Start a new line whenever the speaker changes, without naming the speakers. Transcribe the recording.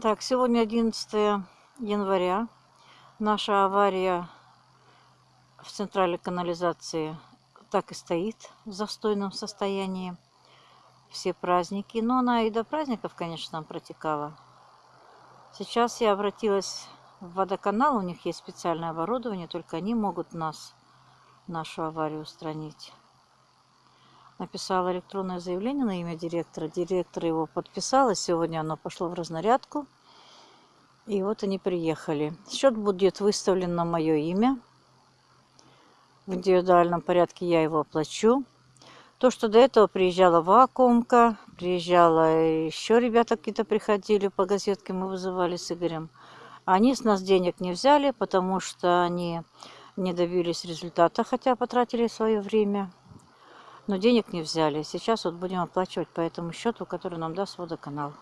Так, сегодня 11 января. Наша авария в центральной канализации так и стоит в застойном состоянии. Все праздники. Но она и до праздников, конечно, протекала. Сейчас я обратилась в водоканал. У них есть специальное оборудование. Только они могут нас, нашу аварию устранить. Написала электронное заявление на имя директора. Директор его подписал. И сегодня оно пошло в разнарядку. И вот они приехали. Счет будет выставлен на мое имя. В индивидуальном порядке я его оплачу. То, что до этого приезжала вакуумка, приезжала еще ребята какие-то приходили по газетке, мы вызывали с Игорем. Они с нас денег не взяли, потому что они не добились результата, хотя потратили свое время. Но денег не взяли. Сейчас вот будем оплачивать по этому счету, который нам даст водоканал.